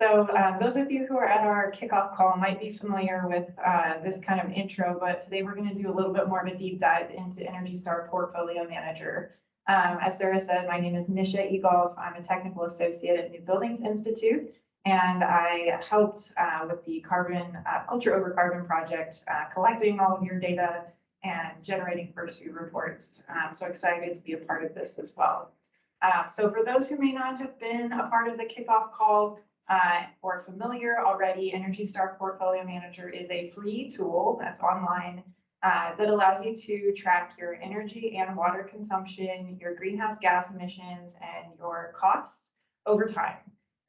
So uh, those of you who are at our kickoff call might be familiar with uh, this kind of intro, but today we're going to do a little bit more of a deep dive into Energy Star Portfolio Manager. Um, as Sarah said, my name is Nisha Egolf. I'm a technical associate at New Buildings Institute, and I helped uh, with the carbon uh, culture over carbon project, uh, collecting all of your data and generating first view reports. Um, so excited to be a part of this as well. Uh, so for those who may not have been a part of the kickoff call, uh, or familiar already, Energy Star Portfolio Manager is a free tool that's online uh, that allows you to track your energy and water consumption, your greenhouse gas emissions, and your costs over time.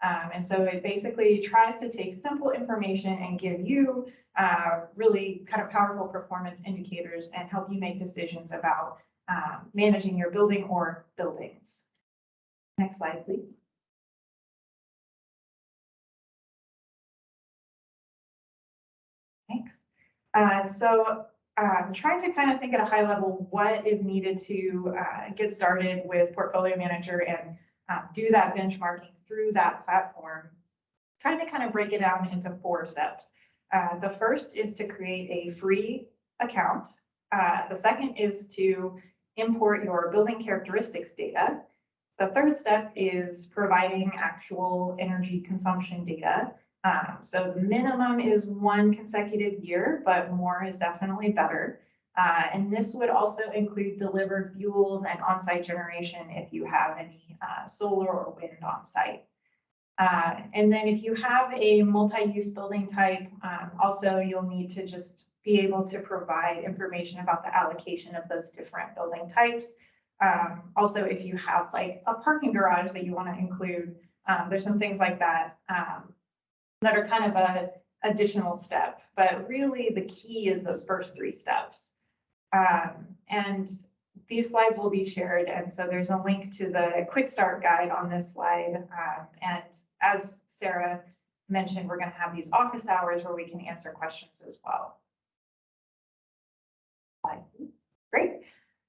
Um, and so it basically tries to take simple information and give you uh, really kind of powerful performance indicators and help you make decisions about um, managing your building or buildings. Next slide, please. Uh, so um, trying to kind of think at a high level what is needed to uh, get started with Portfolio Manager and uh, do that benchmarking through that platform. Trying to kind of break it down into four steps. Uh, the first is to create a free account. Uh, the second is to import your building characteristics data. The third step is providing actual energy consumption data. Um, so the minimum is one consecutive year, but more is definitely better. Uh, and this would also include delivered fuels and on-site generation if you have any uh, solar or wind on site. Uh, and then if you have a multi-use building type, um, also you'll need to just be able to provide information about the allocation of those different building types. Um, also, if you have like a parking garage that you want to include, um, there's some things like that um, that are kind of a additional step. But really the key is those first three steps. Um, and these slides will be shared. And so there's a link to the quick start guide on this slide. Um, and as Sarah mentioned, we're going to have these office hours where we can answer questions as well. Great.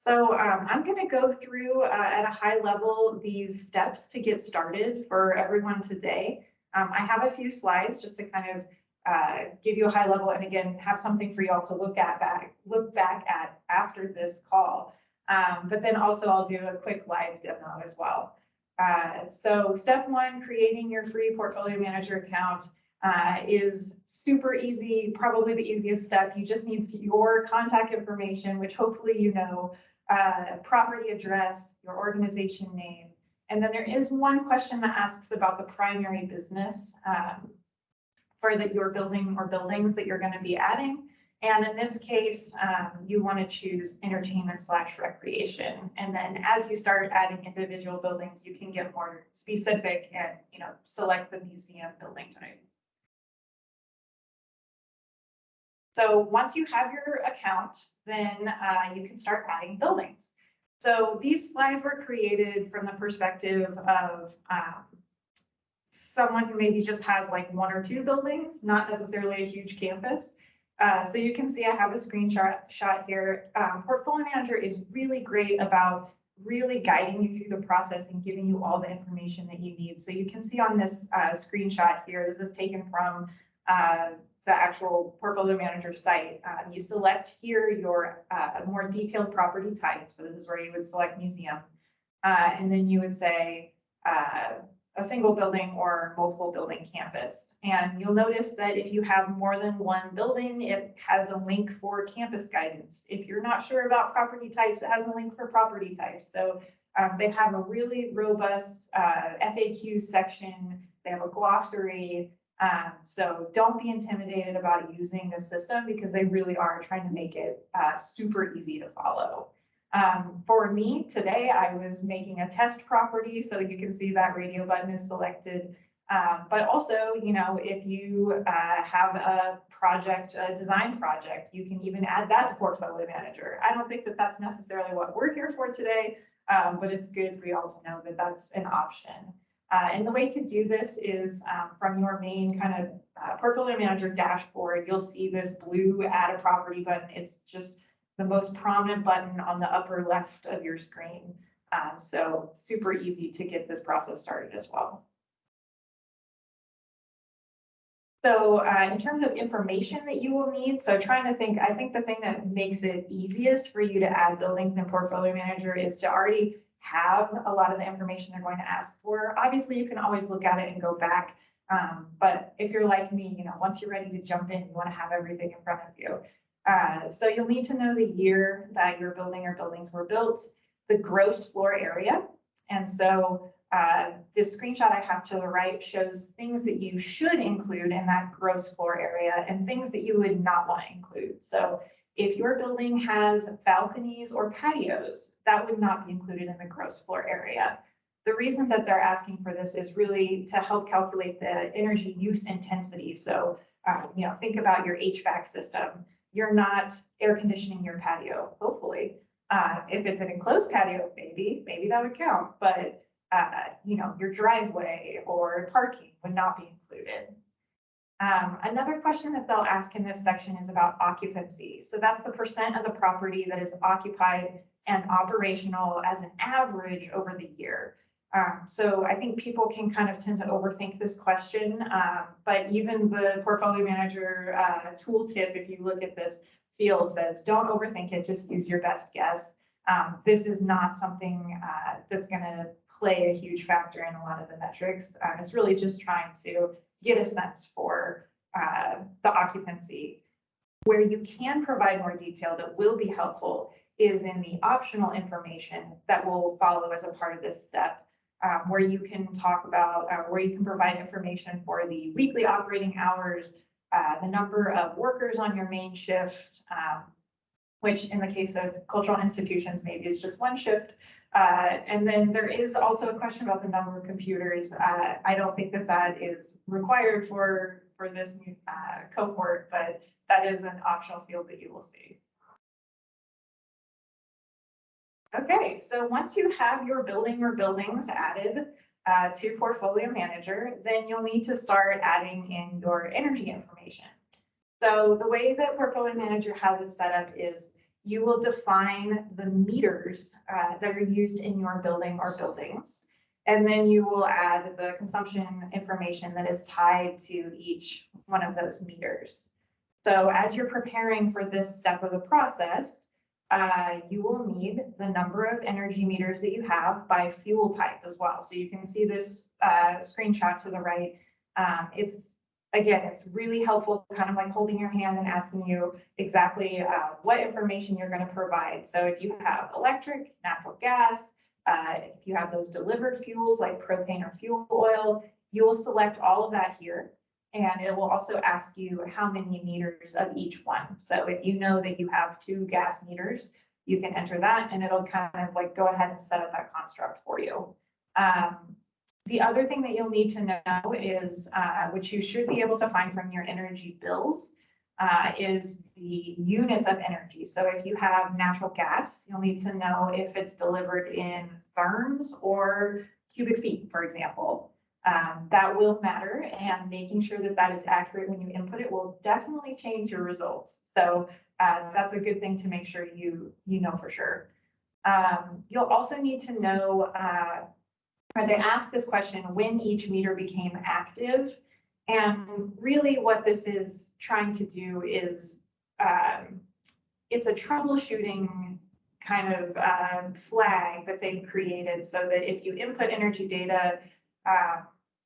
So um, I'm going to go through uh, at a high level these steps to get started for everyone today. Um, I have a few slides just to kind of uh, give you a high level and again have something for y'all to look at back look back at after this call. Um, but then also I'll do a quick live demo as well. Uh, so step one, creating your free portfolio manager account uh, is super easy, probably the easiest step. You just need your contact information, which hopefully you know, uh, property address, your organization name, and then there is one question that asks about the primary business um, for that your building or buildings that you're going to be adding. And in this case, um, you want to choose entertainment slash recreation. And then as you start adding individual buildings, you can get more specific and you know select the museum building type. So once you have your account, then uh, you can start adding buildings. So these slides were created from the perspective of um, someone who maybe just has like one or two buildings, not necessarily a huge campus. Uh, so you can see I have a screenshot shot here. Um, Portfolio Manager is really great about really guiding you through the process and giving you all the information that you need. So you can see on this uh, screenshot here, this is taken from uh, the actual portfolio manager site, um, you select here your uh, more detailed property type. So this is where you would select museum. Uh, and then you would say uh, a single building or multiple building campus. And you'll notice that if you have more than one building, it has a link for campus guidance. If you're not sure about property types, it has a link for property types. So um, they have a really robust uh, FAQ section. They have a glossary. Um, so don't be intimidated about using the system because they really are trying to make it uh, super easy to follow. Um, for me today, I was making a test property so that you can see that radio button is selected. Um, but also, you know, if you uh, have a project, a design project, you can even add that to Portfolio Manager. I don't think that that's necessarily what we're here for today, um, but it's good for y'all to know that that's an option. Uh, and the way to do this is um, from your main kind of uh, portfolio manager dashboard, you'll see this blue add a property button. It's just the most prominent button on the upper left of your screen. Um, so super easy to get this process started as well. So uh, in terms of information that you will need, so trying to think, I think the thing that makes it easiest for you to add buildings in Portfolio Manager is to already have a lot of the information they're going to ask for. Obviously, you can always look at it and go back. Um, but if you're like me, you know, once you're ready to jump in, you want to have everything in front of you. Uh, so you'll need to know the year that your building or buildings were built, the gross floor area. And so uh, this screenshot I have to the right shows things that you should include in that gross floor area and things that you would not want to include. So if your building has balconies or patios, that would not be included in the gross floor area. The reason that they're asking for this is really to help calculate the energy use intensity. So, uh, you know, think about your HVAC system. You're not air conditioning your patio, hopefully. Uh, if it's an enclosed patio, maybe, maybe that would count, but uh, you know, your driveway or parking would not be included. Um, another question that they'll ask in this section is about occupancy. So that's the percent of the property that is occupied and operational as an average over the year. Um, so I think people can kind of tend to overthink this question, um, but even the portfolio manager uh, tooltip, if you look at this field, says don't overthink it, just use your best guess. Um, this is not something uh, that's going to play a huge factor in a lot of the metrics. Um, it's really just trying to get a sense for uh, the occupancy. Where you can provide more detail that will be helpful is in the optional information that will follow as a part of this step, um, where you can talk about, uh, where you can provide information for the weekly operating hours, uh, the number of workers on your main shift, um, which in the case of cultural institutions, maybe is just one shift, uh, and then there is also a question about the number of computers. Uh, I don't think that that is required for, for this uh, cohort, but that is an optional field that you will see. Okay, so once you have your building or buildings added uh, to Portfolio Manager, then you'll need to start adding in your energy information. So the way that Portfolio Manager has it set up is you will define the meters uh, that are used in your building or buildings. And then you will add the consumption information that is tied to each one of those meters. So as you're preparing for this step of the process, uh, you will need the number of energy meters that you have by fuel type as well. So you can see this uh, screenshot to the right. Um, it's again, it's really helpful, kind of like holding your hand and asking you exactly uh, what information you're going to provide. So if you have electric, natural gas, uh, if you have those delivered fuels like propane or fuel oil, you will select all of that here. And it will also ask you how many meters of each one. So if you know that you have two gas meters, you can enter that and it'll kind of like go ahead and set up that construct for you. Um, the other thing that you'll need to know is, uh, which you should be able to find from your energy bills, uh, is the units of energy. So if you have natural gas, you'll need to know if it's delivered in therms or cubic feet, for example. Um, that will matter and making sure that that is accurate when you input it will definitely change your results. So uh, that's a good thing to make sure you, you know for sure. Um, you'll also need to know uh, or they ask this question when each meter became active. And really what this is trying to do is um, it's a troubleshooting kind of um, flag that they've created so that if you input energy data, uh,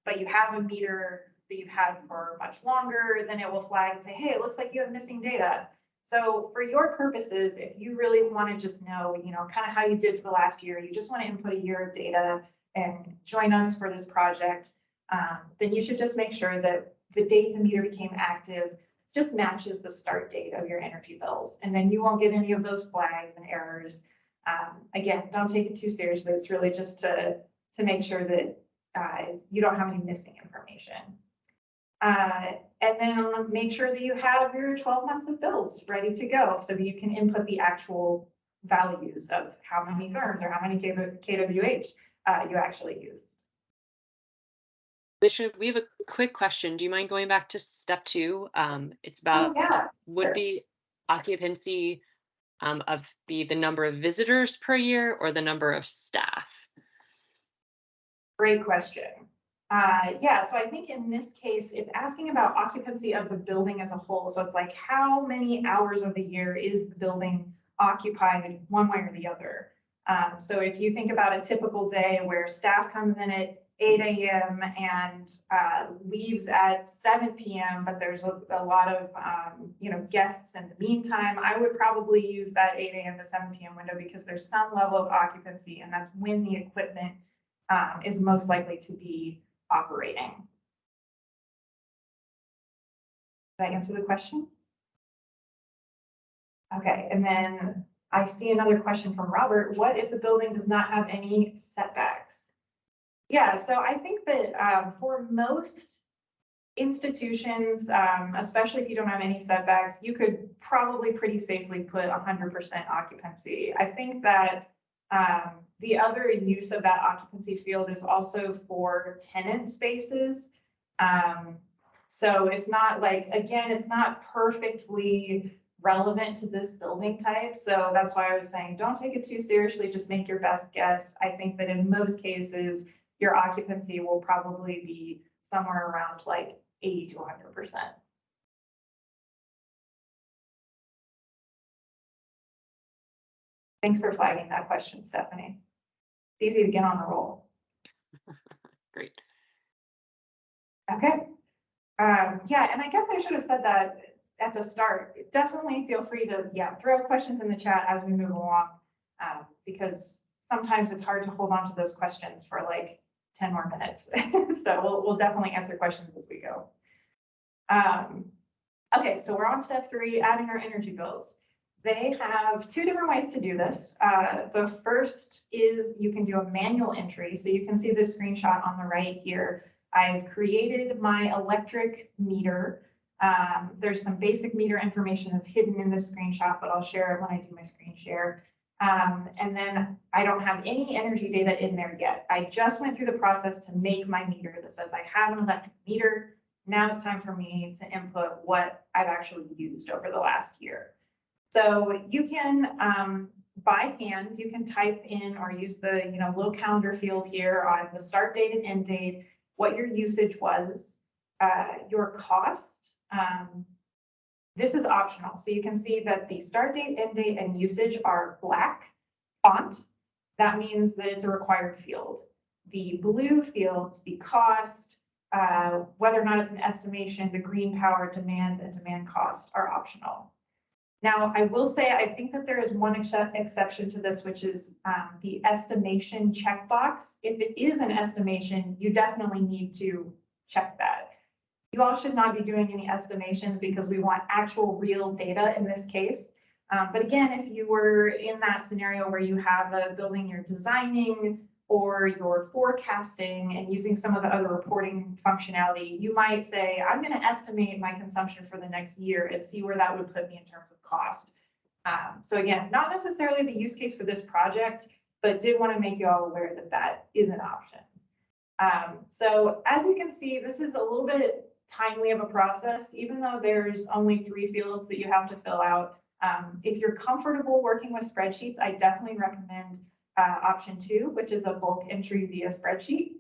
but you have a meter that you've had for much longer, then it will flag and say, hey, it looks like you have missing data. So for your purposes, if you really want to just know, you know, kind of how you did for the last year, you just want to input a year of data, and join us for this project, um, then you should just make sure that the date the meter became active just matches the start date of your energy bills. And then you won't get any of those flags and errors. Um, again, don't take it too seriously. It's really just to, to make sure that uh, you don't have any missing information. Uh, and then make sure that you have your 12 months of bills ready to go so that you can input the actual values of how many therms or how many kWh uh, you actually used. Bishop, we have a quick question. Do you mind going back to step two? Um, it's Oh, about yeah. would sure. the occupancy um, of be the number of visitors per year or the number of staff? Great question. Uh, yeah, so I think in this case, it's asking about occupancy of the building as a whole. So it's like, how many hours of the year is the building occupied one way or the other? Um, so if you think about a typical day where staff comes in at eight AM and, uh, leaves at seven PM, but there's a, a lot of, um, you know, guests in the meantime, I would probably use that eight AM to seven PM window because there's some level of occupancy and that's when the equipment, um, is most likely to be operating. Did I answer the question? Okay, and then I see another question from Robert. What if the building does not have any setbacks? Yeah, so I think that um, for most institutions, um, especially if you don't have any setbacks, you could probably pretty safely put 100% occupancy. I think that um, the other use of that occupancy field is also for tenant spaces. Um, so it's not like, again, it's not perfectly relevant to this building type. So that's why I was saying, don't take it too seriously, just make your best guess. I think that in most cases, your occupancy will probably be somewhere around like 80 to 100%. Thanks for flagging that question, Stephanie. It's easy to get on the roll. Great. Okay. Um, yeah, and I guess I should have said that at the start. Definitely feel free to, yeah, throw questions in the chat as we move along. Um, because sometimes it's hard to hold on to those questions for like 10 more minutes. so we'll, we'll definitely answer questions as we go. Um, okay, so we're on step three, adding our energy bills. They have two different ways to do this. Uh, the first is you can do a manual entry. So you can see the screenshot on the right here. I've created my electric meter. Um, there's some basic meter information that's hidden in this screenshot, but I'll share it when I do my screen share. Um, and then I don't have any energy data in there yet. I just went through the process to make my meter that says I have an electric meter. Now it's time for me to input what I've actually used over the last year. So you can, um, by hand, you can type in or use the, you know, little calendar field here on the start date and end date, what your usage was, uh, your cost. Um, this is optional. So you can see that the start date, end date, and usage are black font. That means that it's a required field. The blue fields, the cost, uh, whether or not it's an estimation, the green power, demand, and demand cost are optional. Now, I will say, I think that there is one ex exception to this, which is um, the estimation checkbox. If it is an estimation, you definitely need to check that. You all should not be doing any estimations because we want actual real data in this case. Um, but again, if you were in that scenario where you have a building you're designing or you're forecasting and using some of the other reporting functionality, you might say, I'm going to estimate my consumption for the next year and see where that would put me in terms of cost. Um, so again, not necessarily the use case for this project, but did want to make you all aware that that is an option. Um, so as you can see, this is a little bit timely of a process, even though there's only three fields that you have to fill out. Um, if you're comfortable working with spreadsheets, I definitely recommend uh, option two, which is a bulk entry via spreadsheet.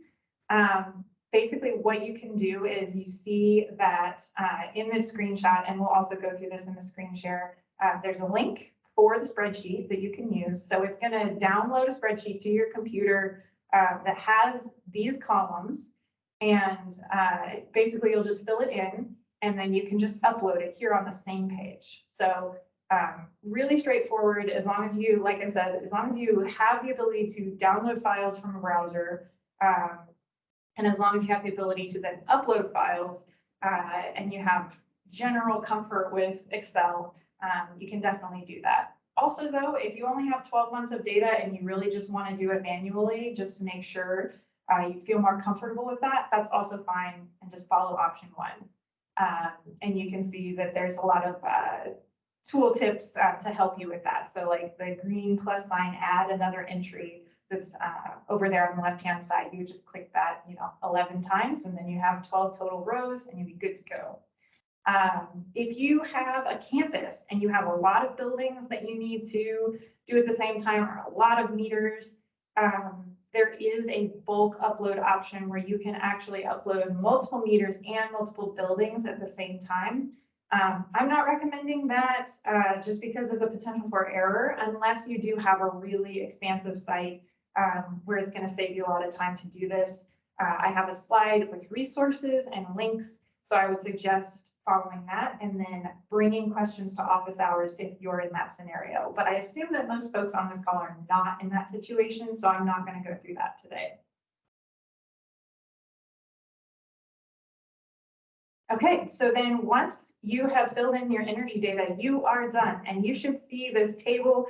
Um, basically what you can do is you see that uh, in this screenshot, and we'll also go through this in the screen share, uh, there's a link for the spreadsheet that you can use. So it's going to download a spreadsheet to your computer uh, that has these columns. And uh, basically you'll just fill it in and then you can just upload it here on the same page. So um, really straightforward as long as you, like I said, as long as you have the ability to download files from a browser, um, and as long as you have the ability to then upload files uh, and you have general comfort with Excel, um, you can definitely do that. Also though, if you only have 12 months of data and you really just want to do it manually, just to make sure uh, you feel more comfortable with that, that's also fine and just follow option one. Um, and you can see that there's a lot of uh, tool tips uh, to help you with that. So like the green plus sign, add another entry that's uh, over there on the left-hand side. You just click that, you know, 11 times, and then you have 12 total rows, and you'll be good to go. Um, if you have a campus and you have a lot of buildings that you need to do at the same time, or a lot of meters, um, there is a bulk upload option where you can actually upload multiple meters and multiple buildings at the same time. Um, I'm not recommending that, uh, just because of the potential for error, unless you do have a really expansive site, um, where it's gonna save you a lot of time to do this. Uh, I have a slide with resources and links, so I would suggest following that and then bringing questions to office hours if you're in that scenario. But I assume that most folks on this call are not in that situation, so I'm not gonna go through that today. Okay, so then once you have filled in your energy data, you are done. And you should see this table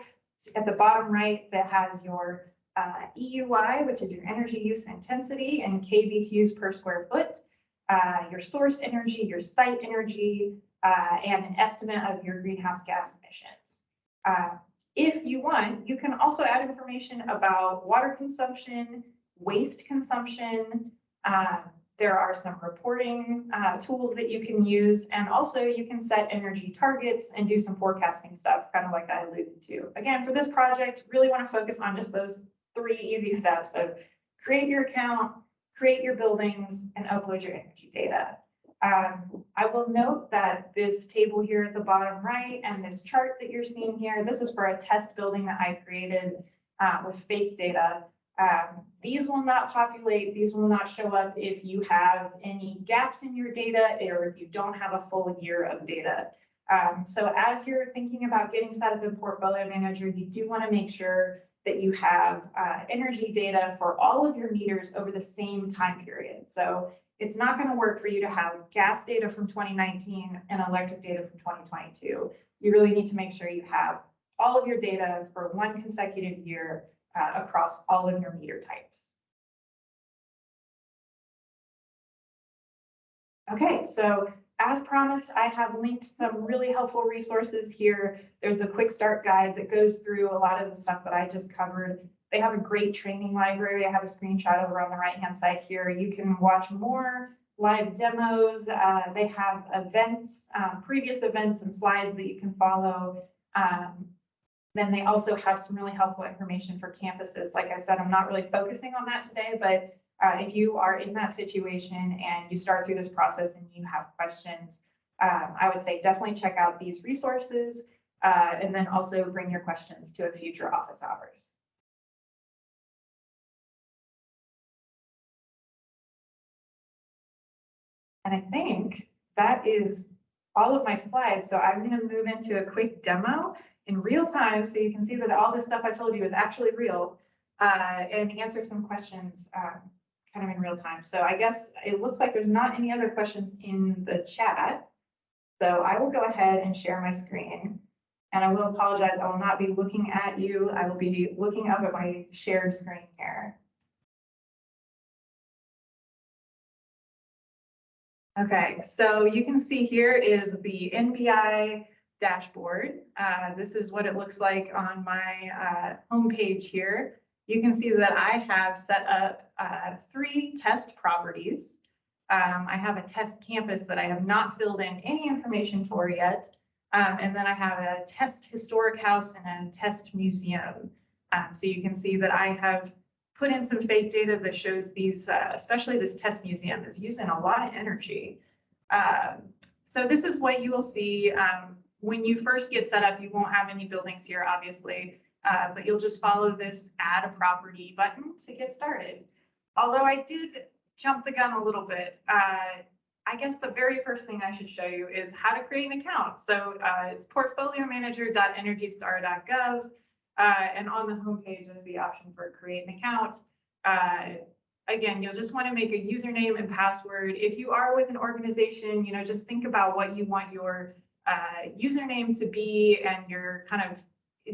at the bottom right that has your uh, EUI, which is your energy use intensity and kBTUs per square foot, uh, your source energy, your site energy, uh, and an estimate of your greenhouse gas emissions. Uh, if you want, you can also add information about water consumption, waste consumption, um, there are some reporting uh, tools that you can use, and also you can set energy targets and do some forecasting stuff, kind of like I alluded to. Again, for this project, really want to focus on just those three easy steps of create your account, create your buildings, and upload your energy data. Um, I will note that this table here at the bottom right and this chart that you're seeing here, this is for a test building that I created uh, with fake data. Um, these will not populate, these will not show up if you have any gaps in your data or if you don't have a full year of data. Um, so as you're thinking about getting set up in Portfolio Manager, you do want to make sure that you have uh, energy data for all of your meters over the same time period. So it's not going to work for you to have gas data from 2019 and electric data from 2022. You really need to make sure you have all of your data for one consecutive year uh, across all of your meter types. Okay, so as promised, I have linked some really helpful resources here. There's a quick start guide that goes through a lot of the stuff that I just covered. They have a great training library. I have a screenshot over on the right-hand side here. You can watch more live demos. Uh, they have events, um, previous events and slides that you can follow. Um, then they also have some really helpful information for campuses. Like I said, I'm not really focusing on that today, but uh, if you are in that situation and you start through this process and you have questions, um, I would say definitely check out these resources uh, and then also bring your questions to a future office hours. And I think that is all of my slides. So I'm going to move into a quick demo in real time so you can see that all this stuff I told you is actually real uh, and answer some questions um, kind of in real time. So I guess it looks like there's not any other questions in the chat. So I will go ahead and share my screen. And I will apologize, I will not be looking at you. I will be looking up at my shared screen here. Okay, so you can see here is the NBI dashboard. Uh, this is what it looks like on my uh, homepage here. You can see that I have set up uh, three test properties. Um, I have a test campus that I have not filled in any information for yet. Um, and then I have a test historic house and a test museum. Um, so you can see that I have put in some fake data that shows these, uh, especially this test museum is using a lot of energy. Um, so this is what you will see um, when you first get set up, you won't have any buildings here, obviously, uh, but you'll just follow this add a property button to get started. Although I did jump the gun a little bit, uh, I guess the very first thing I should show you is how to create an account. So uh, it's portfoliomanager.energystar.gov. Uh, and on the homepage, there's the option for create an account. Uh, again, you'll just want to make a username and password. If you are with an organization, you know, just think about what you want your uh, username to be and your kind of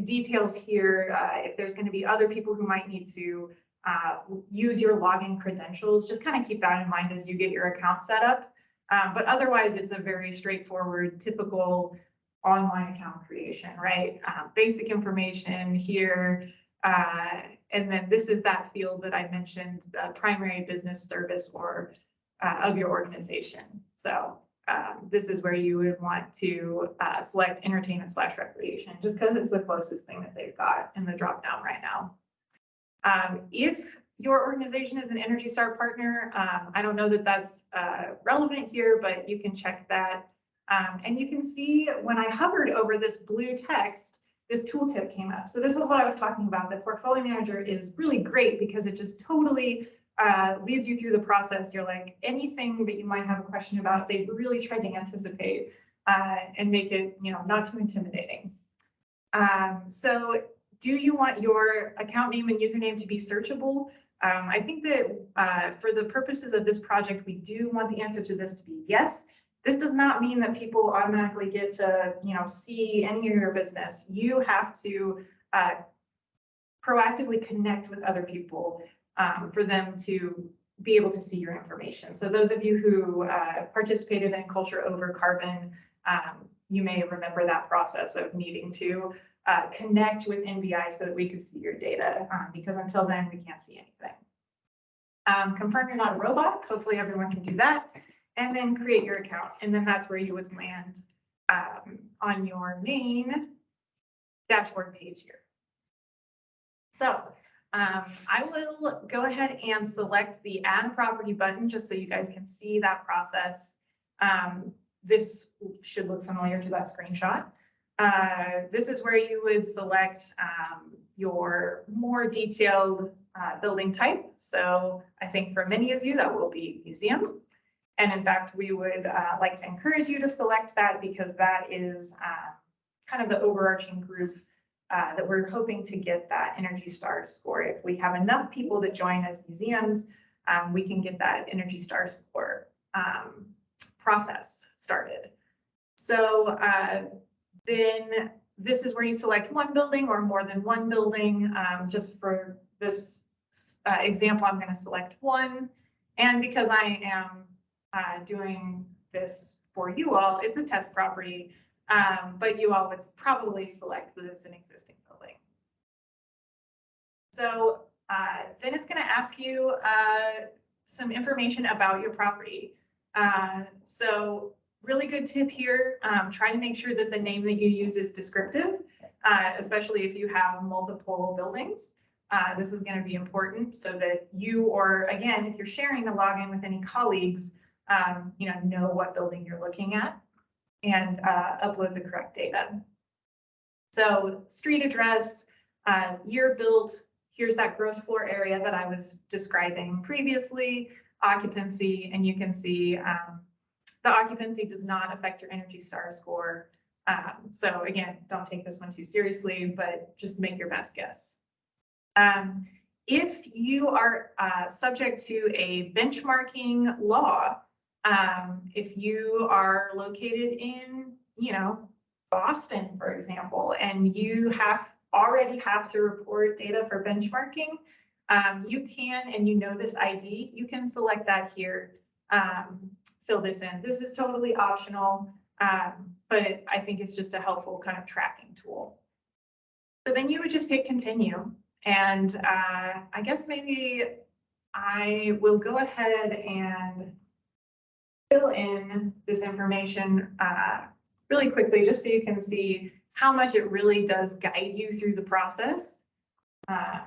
details here. Uh, if there's going to be other people who might need to uh, use your login credentials, just kind of keep that in mind as you get your account set up. Um, but otherwise, it's a very straightforward, typical online account creation, right? Uh, basic information here. Uh, and then this is that field that I mentioned, the primary business service or uh, of your organization. So um, this is where you would want to uh, select entertainment slash recreation, just because it's the closest thing that they've got in the drop down right now. Um, if your organization is an Energy Star partner, um, I don't know that that's, uh, relevant here, but you can check that. Um, and you can see when I hovered over this blue text, this tooltip came up. So this is what I was talking about. The portfolio manager is really great because it just totally uh, leads you through the process. You're like, anything that you might have a question about, they've really tried to anticipate uh, and make it, you know, not too intimidating. Um, so do you want your account name and username to be searchable? Um, I think that uh, for the purposes of this project, we do want the answer to this to be yes. This does not mean that people automatically get to, you know, see any of your business. You have to uh, proactively connect with other people um, for them to be able to see your information. So those of you who uh, participated in Culture Over Carbon, um, you may remember that process of needing to uh, connect with NBI so that we could see your data, um, because until then, we can't see anything. Um, confirm you're not a robot. Hopefully everyone can do that. And then create your account. And then that's where you would land um, on your main dashboard page here. So um, I will go ahead and select the add property button just so you guys can see that process. Um, this should look familiar to that screenshot. Uh, this is where you would select um, your more detailed uh, building type. So I think for many of you that will be museum. And in fact, we would uh, like to encourage you to select that because that is uh, kind of the overarching group uh, that we're hoping to get that Energy Star score. If we have enough people that join as museums, um, we can get that Energy Star score um, process started. So uh, then this is where you select one building or more than one building. Um, just for this uh, example, I'm going to select one. And because I am uh, doing this for you all, it's a test property, um, but you all would probably select that it's an existing building. So uh, then it's going to ask you uh, some information about your property. Uh, so really good tip here, um, try to make sure that the name that you use is descriptive, uh, especially if you have multiple buildings. Uh, this is going to be important so that you, or again, if you're sharing the login with any colleagues, um, you know, know what building you're looking at and uh, upload the correct data. So street address, uh, year built, here's that gross floor area that I was describing previously, occupancy, and you can see um, the occupancy does not affect your Energy Star score. Um, so again, don't take this one too seriously, but just make your best guess. Um, if you are uh, subject to a benchmarking law, um, if you are located in, you know, Boston, for example, and you have already have to report data for benchmarking, um, you can, and you know this ID, you can select that here, um, fill this in. This is totally optional, um, but I think it's just a helpful kind of tracking tool. So then you would just hit continue. And uh, I guess maybe I will go ahead and fill in this information uh, really quickly, just so you can see how much it really does guide you through the process. Uh,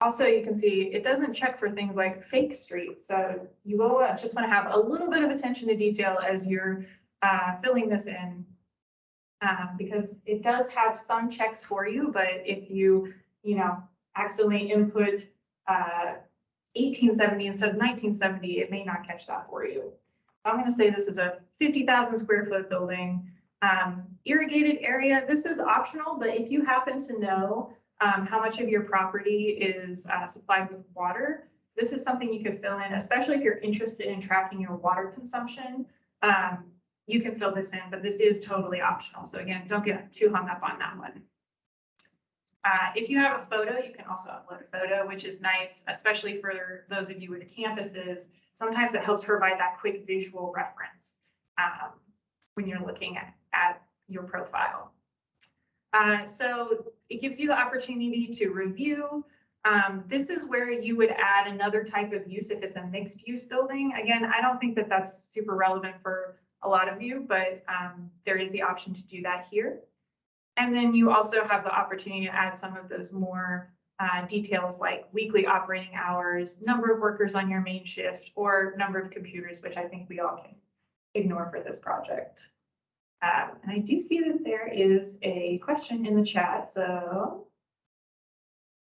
also, you can see it doesn't check for things like fake streets. So you will uh, just want to have a little bit of attention to detail as you're uh, filling this in. Um, because it does have some checks for you, but if you, you know, accidentally input uh, 1870 instead of 1970, it may not catch that for you. I'm going to say this is a 50,000 square foot building. Um, irrigated area, this is optional, but if you happen to know um, how much of your property is uh, supplied with water, this is something you could fill in, especially if you're interested in tracking your water consumption. Um, you can fill this in, but this is totally optional. So again, don't get too hung up on that one. Uh, if you have a photo, you can also upload a photo, which is nice, especially for those of you with campuses. Sometimes it helps provide that quick visual reference um, when you're looking at, at your profile. Uh, so it gives you the opportunity to review. Um, this is where you would add another type of use if it's a mixed use building. Again, I don't think that that's super relevant for a lot of you, but um, there is the option to do that here. And then you also have the opportunity to add some of those more uh, details like weekly operating hours, number of workers on your main shift, or number of computers, which I think we all can ignore for this project. Um, and I do see that there is a question in the chat, so.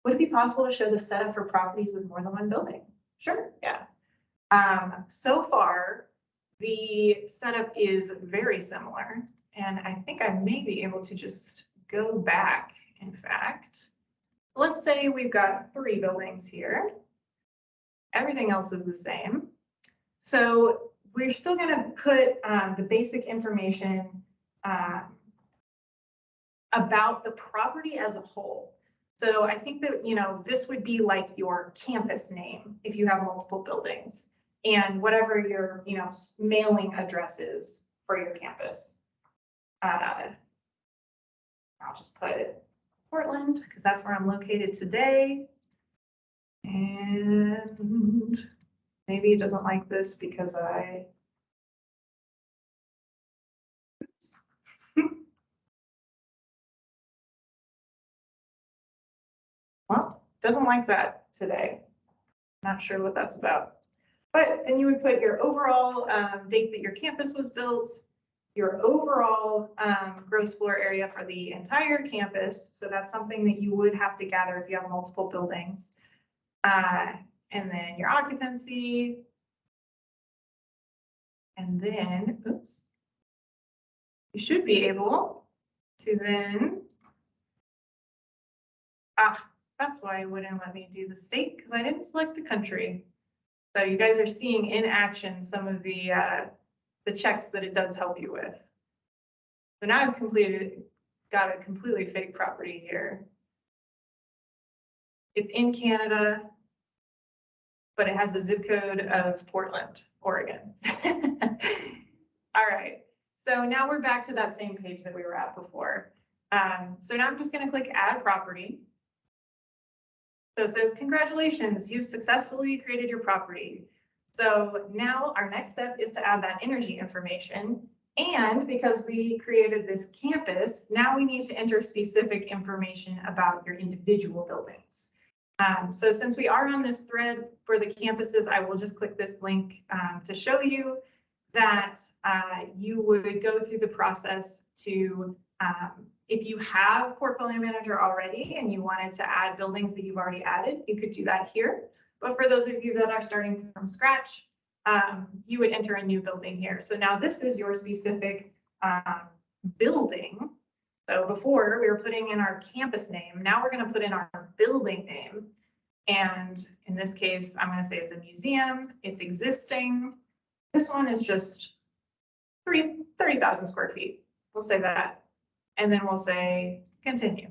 Would it be possible to show the setup for properties with more than one building? Sure, yeah. Um, so far, the setup is very similar, and I think I may be able to just go back, in fact. Let's say we've got three buildings here. Everything else is the same. So we're still gonna put um, the basic information um, about the property as a whole. So I think that, you know, this would be like your campus name if you have multiple buildings and whatever your, you know, mailing address is for your campus. Uh, I'll just put Portland because that's where I'm located today. And maybe it doesn't like this because I. Well, doesn't like that today. Not sure what that's about. But then you would put your overall um, date that your campus was built, your overall um, gross floor area for the entire campus. So that's something that you would have to gather if you have multiple buildings. Uh, and then your occupancy. And then, oops. You should be able to then. Ah, that's why it wouldn't let me do the state because I didn't select the country. So you guys are seeing in action some of the uh, the checks that it does help you with. So now I've completed, got a completely fake property here. It's in Canada, but it has the zip code of Portland, Oregon. All right, so now we're back to that same page that we were at before. Um, so now I'm just gonna click add property. So it says, congratulations, you've successfully created your property. So now our next step is to add that energy information. And because we created this campus, now we need to enter specific information about your individual buildings. Um, so since we are on this thread for the campuses, I will just click this link um, to show you that uh, you would go through the process to um, if you have Portfolio Manager already and you wanted to add buildings that you've already added, you could do that here. But for those of you that are starting from scratch, um, you would enter a new building here. So now this is your specific um, building. So before we were putting in our campus name, now we're going to put in our building name. And in this case, I'm going to say it's a museum, it's existing. This one is just 30,000 square feet. We'll say that and then we'll say continue.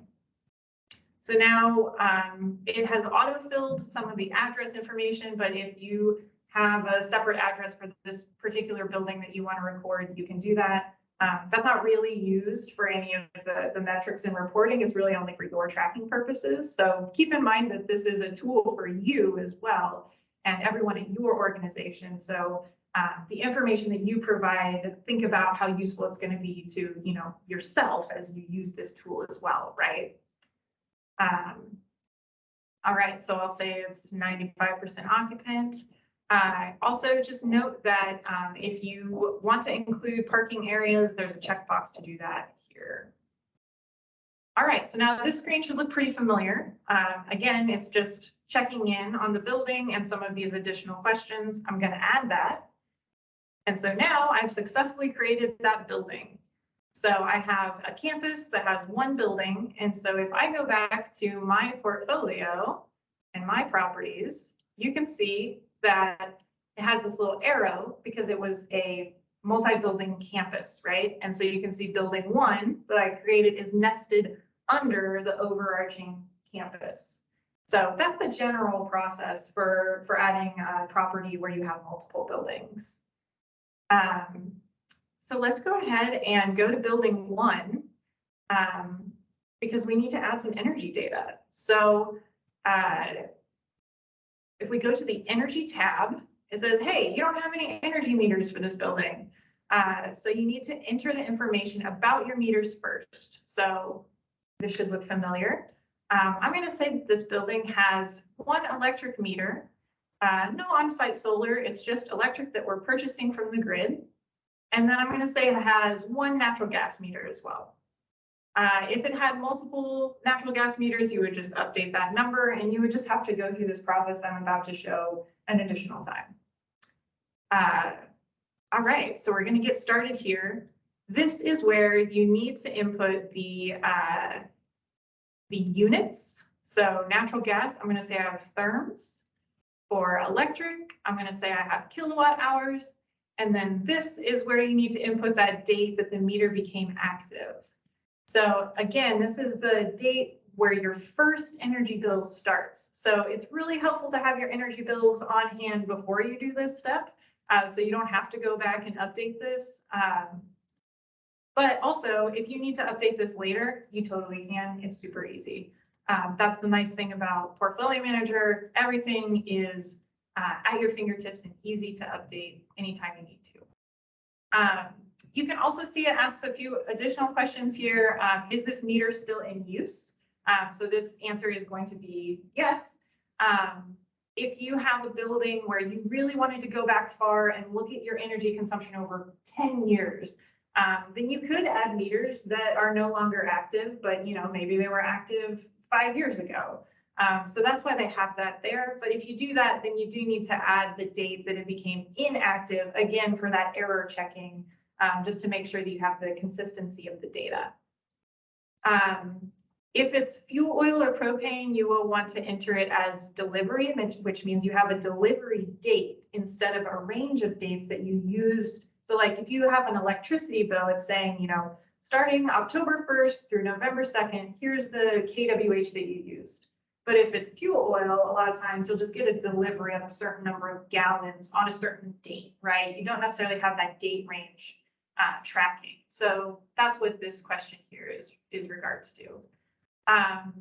So now um, it has auto-filled some of the address information, but if you have a separate address for this particular building that you want to record, you can do that. Um, that's not really used for any of the, the metrics and reporting. It's really only for your tracking purposes. So keep in mind that this is a tool for you as well and everyone at your organization. So uh, the information that you provide, think about how useful it's going to be to, you know, yourself as you use this tool as well, right? Um, all right, so I'll say it's 95% occupant. Uh, also, just note that um, if you want to include parking areas, there's a checkbox to do that here. All right, so now this screen should look pretty familiar. Um, again, it's just checking in on the building and some of these additional questions. I'm going to add that. And so now I've successfully created that building. So I have a campus that has one building. And so if I go back to my portfolio and my properties, you can see that it has this little arrow because it was a multi-building campus, right? And so you can see building one that I created is nested under the overarching campus. So that's the general process for, for adding a property where you have multiple buildings. Um, so let's go ahead and go to building one um, because we need to add some energy data. So uh, if we go to the energy tab, it says, hey, you don't have any energy meters for this building. Uh, so you need to enter the information about your meters first. So this should look familiar. Um, I'm gonna say that this building has one electric meter, uh, no on-site solar, it's just electric that we're purchasing from the grid. And then I'm gonna say it has one natural gas meter as well. Uh, if it had multiple natural gas meters, you would just update that number and you would just have to go through this process I'm about to show an additional time. Uh, all right, so we're gonna get started here. This is where you need to input the, uh, the units. So natural gas, I'm gonna say I have therms. For electric, I'm gonna say I have kilowatt hours. And then this is where you need to input that date that the meter became active. So again, this is the date where your first energy bill starts. So it's really helpful to have your energy bills on hand before you do this step. Uh, so you don't have to go back and update this. Um, but also, if you need to update this later, you totally can. It's super easy. Um, that's the nice thing about Portfolio Manager. Everything is uh, at your fingertips and easy to update anytime you need to. Um, you can also see it asks a few additional questions here. Um, is this meter still in use? Um, so this answer is going to be yes. Um, if you have a building where you really wanted to go back far and look at your energy consumption over 10 years, um, then you could add meters that are no longer active, but you know maybe they were active five years ago. Um, so that's why they have that there. But if you do that, then you do need to add the date that it became inactive, again, for that error checking, um, just to make sure that you have the consistency of the data. Um, if it's fuel oil or propane, you will want to enter it as delivery, which means you have a delivery date instead of a range of dates that you used. So like if you have an electricity bill, it's saying, you know, starting October 1st through November 2nd, here's the kWh that you used. But if it's fuel oil, a lot of times you'll just get a delivery of a certain number of gallons on a certain date, right? You don't necessarily have that date range uh, tracking. So that's what this question here is, is regards to. Um,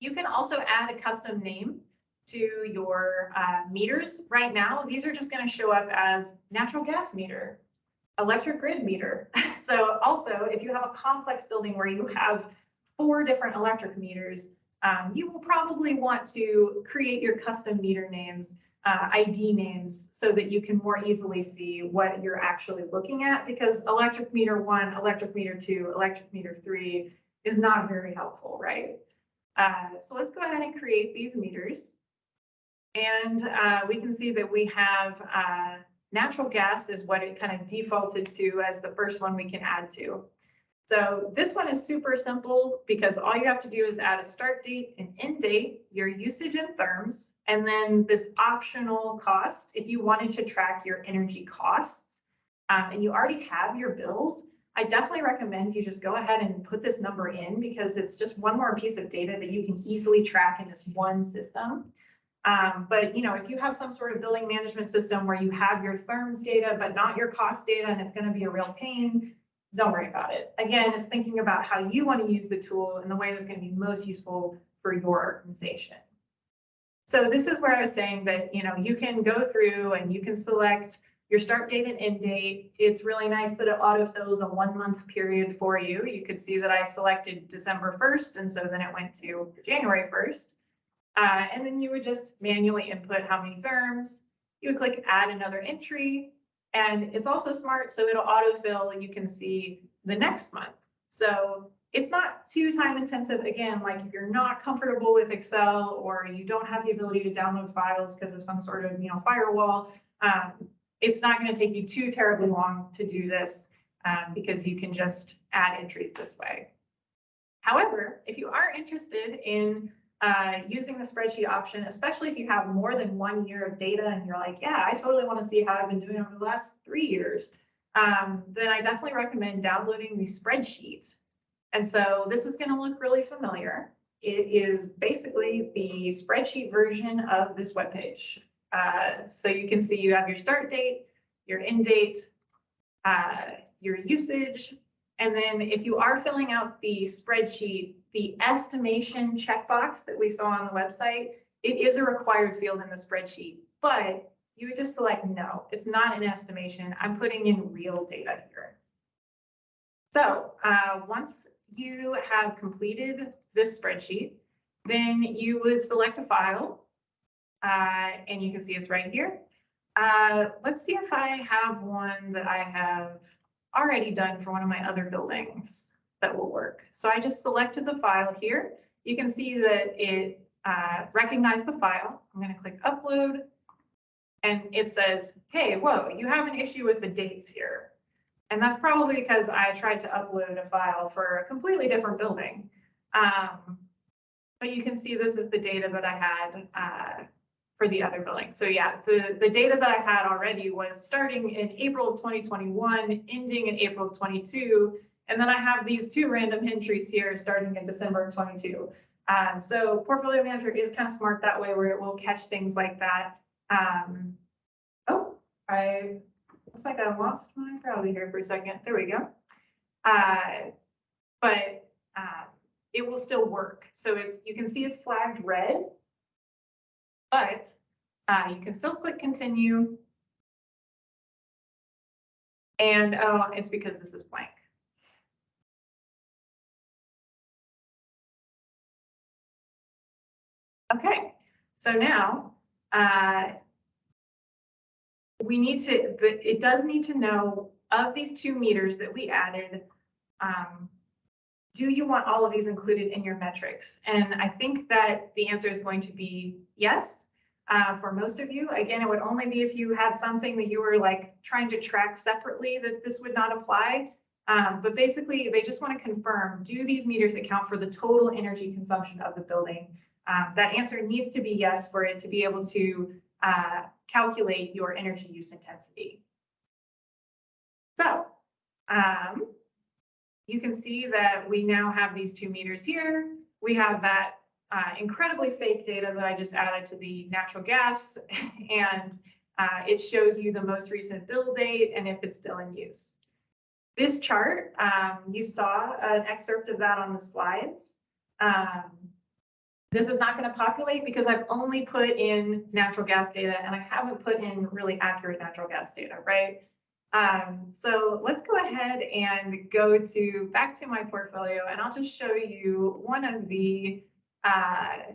you can also add a custom name to your uh, meters. Right now, these are just going to show up as natural gas meter, electric grid meter. so also, if you have a complex building where you have four different electric meters, um, you will probably want to create your custom meter names, uh, ID names, so that you can more easily see what you're actually looking at because electric meter one, electric meter two, electric meter three, is not very helpful, right? Uh, so let's go ahead and create these meters. And uh, we can see that we have uh, natural gas is what it kind of defaulted to as the first one we can add to. So this one is super simple because all you have to do is add a start date, an end date, your usage in therms, and then this optional cost. If you wanted to track your energy costs um, and you already have your bills, I definitely recommend you just go ahead and put this number in because it's just one more piece of data that you can easily track in this one system. Um, but you know, if you have some sort of billing management system where you have your therms data, but not your cost data, and it's going to be a real pain, don't worry about it. Again, it's thinking about how you want to use the tool in the way that's going to be most useful for your organization. So this is where I was saying that, you know, you can go through and you can select your start date and end date. It's really nice that it autofills a one month period for you. You could see that I selected December 1st, and so then it went to January 1st. Uh, and then you would just manually input how many therms. You would click add another entry, and it's also smart, so it'll autofill and you can see the next month. So it's not too time intensive. Again, like if you're not comfortable with Excel or you don't have the ability to download files because of some sort of you know firewall, um, it's not going to take you too terribly long to do this um, because you can just add entries this way. However, if you are interested in uh, using the spreadsheet option, especially if you have more than one year of data and you're like, yeah, I totally want to see how I've been doing over the last three years, um, then I definitely recommend downloading the spreadsheet. And so this is going to look really familiar. It is basically the spreadsheet version of this webpage. Uh, so you can see you have your start date, your end date, uh, your usage, and then if you are filling out the spreadsheet, the estimation checkbox that we saw on the website, it is a required field in the spreadsheet, but you would just select no, it's not an estimation. I'm putting in real data here. So uh, once you have completed this spreadsheet, then you would select a file. Uh, and you can see it's right here. Uh, let's see if I have one that I have already done for one of my other buildings that will work. So I just selected the file here. You can see that it uh, recognized the file. I'm going to click upload. And it says, hey, whoa, you have an issue with the dates here. And that's probably because I tried to upload a file for a completely different building. Um, but you can see this is the data that I had uh, for the other building. So yeah, the, the data that I had already was starting in April of 2021, ending in April of 22. And then I have these two random entries here starting in December of 22. Um, so Portfolio Manager is kind of smart that way where it will catch things like that. Um, oh, I looks like I lost my browser here for a second. There we go. Uh, but uh, it will still work. So it's you can see it's flagged red, but uh, you can still click continue. And oh, it's because this is blank. Okay, so now uh, we need to, but it does need to know of these two meters that we added, um, do you want all of these included in your metrics? And I think that the answer is going to be yes. Uh, for most of you, again, it would only be if you had something that you were like trying to track separately that this would not apply. Um, but basically, they just want to confirm, do these meters account for the total energy consumption of the building? Um, that answer needs to be yes for it to be able to uh, calculate your energy use intensity. So um, you can see that we now have these two meters here. We have that uh, incredibly fake data that I just added to the natural gas, and uh, it shows you the most recent bill date and if it's still in use. This chart, um, you saw an excerpt of that on the slides. Um, this is not going to populate because I've only put in natural gas data and I haven't put in really accurate natural gas data, right? Um, so let's go ahead and go to back to my portfolio and I'll just show you one of the uh,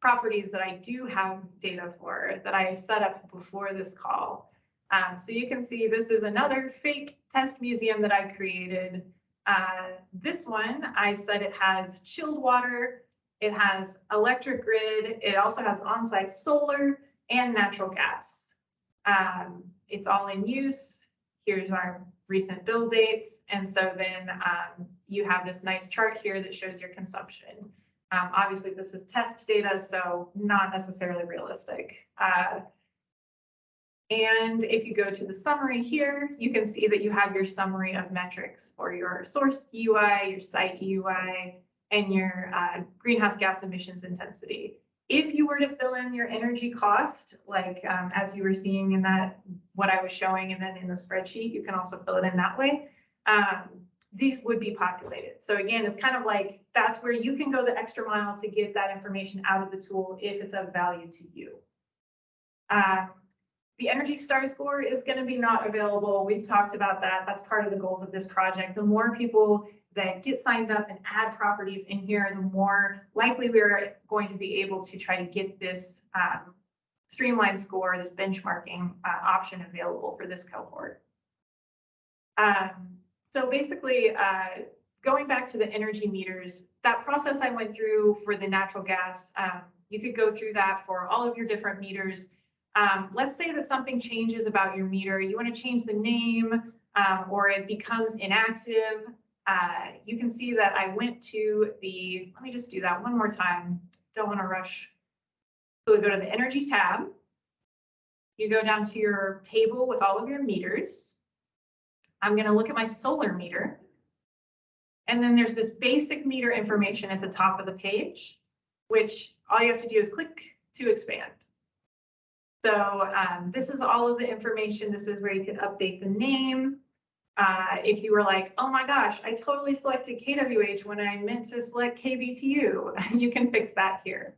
properties that I do have data for that I set up before this call. Um, so you can see this is another fake test museum that I created. Uh, this one, I said it has chilled water, it has electric grid. It also has on-site solar and natural gas. Um, it's all in use. Here's our recent bill dates. And so then um, you have this nice chart here that shows your consumption. Um, obviously, this is test data, so not necessarily realistic. Uh, and if you go to the summary here, you can see that you have your summary of metrics for your source EUI, your site EUI, and your uh, greenhouse gas emissions intensity. If you were to fill in your energy cost, like um, as you were seeing in that, what I was showing, and then in the spreadsheet, you can also fill it in that way. Um, these would be populated. So again, it's kind of like that's where you can go the extra mile to get that information out of the tool if it's of value to you. Um, the Energy Star score is going to be not available. We've talked about that. That's part of the goals of this project. The more people that get signed up and add properties in here, the more likely we're going to be able to try to get this um, streamlined score, this benchmarking uh, option available for this cohort. Um, so basically, uh, going back to the energy meters, that process I went through for the natural gas, um, you could go through that for all of your different meters. Um, let's say that something changes about your meter, you want to change the name um, or it becomes inactive uh, you can see that I went to the, let me just do that one more time. Don't want to rush. So we go to the energy tab. You go down to your table with all of your meters. I'm going to look at my solar meter. And then there's this basic meter information at the top of the page, which all you have to do is click to expand. So um, this is all of the information. This is where you can update the name, uh, if you were like, oh my gosh, I totally selected KWH when I meant to select KBTU, you can fix that here.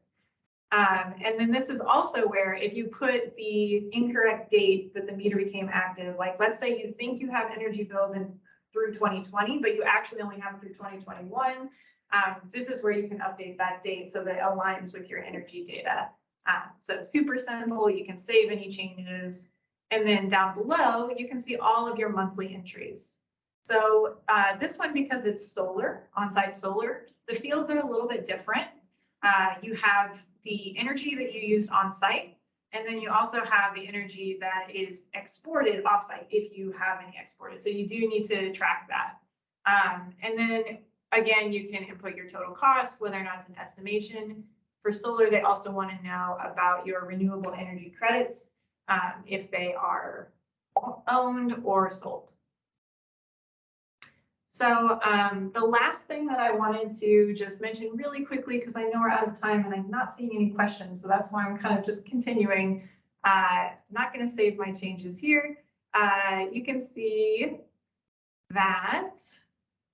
Um, and then this is also where if you put the incorrect date that the meter became active, like let's say you think you have energy bills in through 2020, but you actually only have through 2021, um, this is where you can update that date so that it aligns with your energy data. Um, so super simple, you can save any changes. And then down below, you can see all of your monthly entries. So uh, this one, because it's solar, on-site solar, the fields are a little bit different. Uh, you have the energy that you use on site, and then you also have the energy that is exported offsite if you have any exported. So you do need to track that. Um, and then again, you can input your total cost, whether or not it's an estimation. For solar, they also want to know about your renewable energy credits, um, if they are owned or sold. So um, the last thing that I wanted to just mention really quickly, because I know we're out of time and I'm not seeing any questions, so that's why I'm kind of just continuing. Uh, not going to save my changes here. Uh, you can see that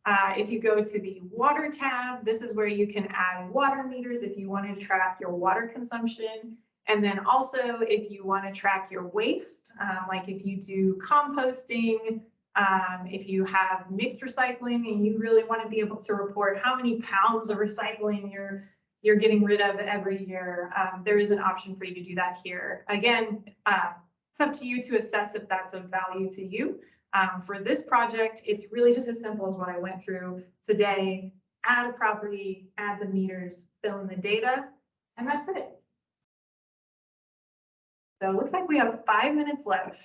uh, if you go to the water tab, this is where you can add water meters if you want to track your water consumption. And then also if you want to track your waste, um, like if you do composting, um, if you have mixed recycling and you really want to be able to report how many pounds of recycling you're you're getting rid of every year, um, there is an option for you to do that here. Again, uh, it's up to you to assess if that's of value to you. Um, for this project, it's really just as simple as what I went through today. Add a property, add the meters, fill in the data, and that's it. So it looks like we have five minutes left.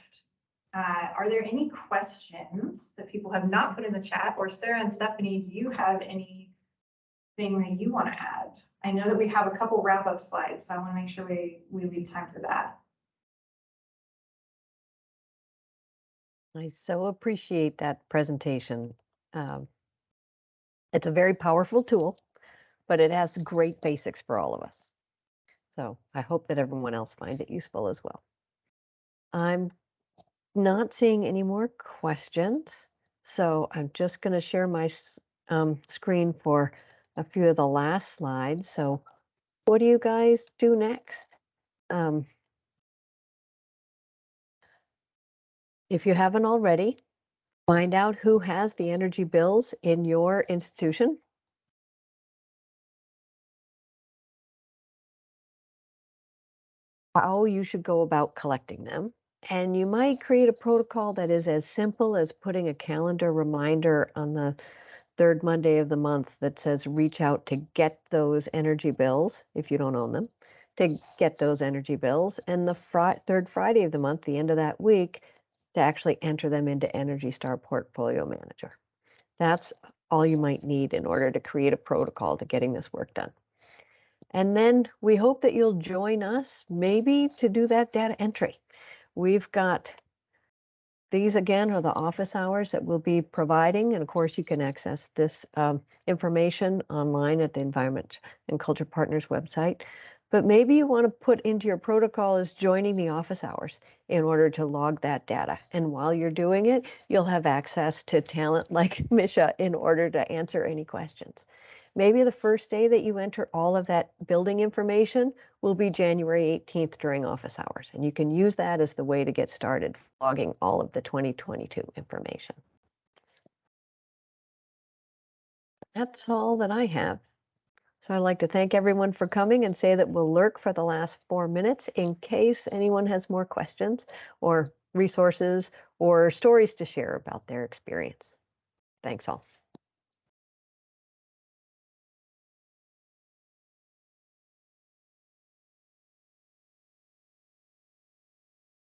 Uh, are there any questions that people have not put in the chat? Or Sarah and Stephanie, do you have anything that you want to add? I know that we have a couple wrap-up slides, so I want to make sure we, we leave time for that. I so appreciate that presentation. Um, it's a very powerful tool, but it has great basics for all of us. So I hope that everyone else finds it useful as well. I'm not seeing any more questions, so I'm just going to share my um, screen for a few of the last slides. So what do you guys do next? Um, if you haven't already, find out who has the energy bills in your institution. How you should go about collecting them. And you might create a protocol that is as simple as putting a calendar reminder on the third Monday of the month that says reach out to get those energy bills if you don't own them, to get those energy bills. And the fri- third Friday of the month, the end of that week, to actually enter them into Energy Star Portfolio Manager. That's all you might need in order to create a protocol to getting this work done. And then we hope that you'll join us maybe to do that data entry. We've got these again are the office hours that we'll be providing. And of course, you can access this um, information online at the Environment and Culture Partners website. But maybe you want to put into your protocol is joining the office hours in order to log that data. And while you're doing it, you'll have access to talent like Misha in order to answer any questions. Maybe the first day that you enter all of that building information will be January 18th during office hours. And you can use that as the way to get started logging all of the 2022 information. That's all that I have. So I'd like to thank everyone for coming and say that we'll lurk for the last four minutes in case anyone has more questions or resources or stories to share about their experience. Thanks all.